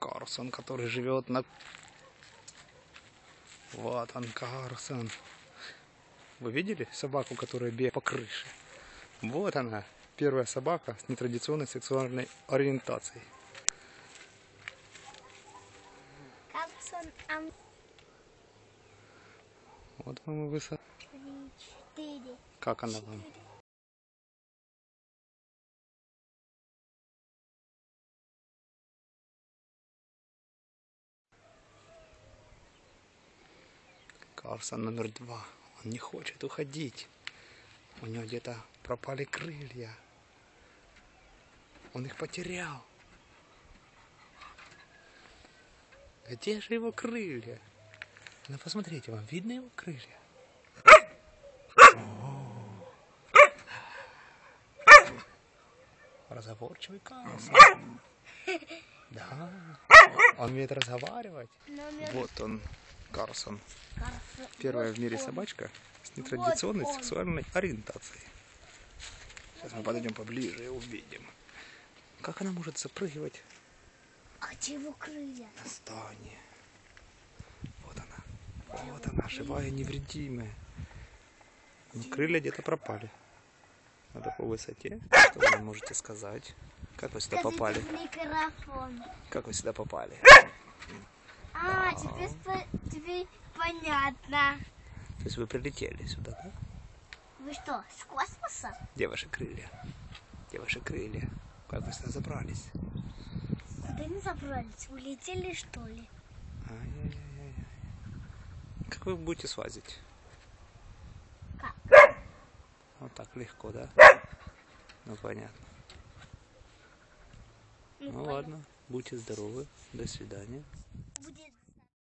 Карсон, который живет на... Вот он, Карсон. Вы видели собаку, которая бегает по крыше? Вот она, первая собака с нетрадиционной сексуальной ориентацией. Капсон Ам Вот вам и высота. четыре. Как она вам? Карсон номер два. Он не хочет уходить. У него где-то пропали крылья. Он их потерял. Где же его крылья? Ну посмотрите, вам видно его крылья? Разговорчивый Карлсон. Да. Он умеет разговаривать. Вот он, Карлсон. Карсон. Первая в мире собачка с нетрадиционной сексуальной ориентацией. Сейчас мы подойдем поближе и увидим. Как она может запрыгивать А где его крылья? на здание? Вот она. Вот она, живая невредимая. Но крылья где-то пропали. На такой высоте. Что вы можете сказать? Как вы сюда попали? Скажите. Как вы сюда попали? А, теперь, теперь понятно. То есть вы прилетели сюда, да? Вы что, с космоса? Где ваши крылья? Где ваши крылья? Как вы сюда забрались? Куда не забрались? Улетели что ли? Ай-яй-яй-яй. Как вы будете слазить? Как? Вот так легко, да? Ну понятно. Ну понятно. ладно, будьте здоровы. До свидания.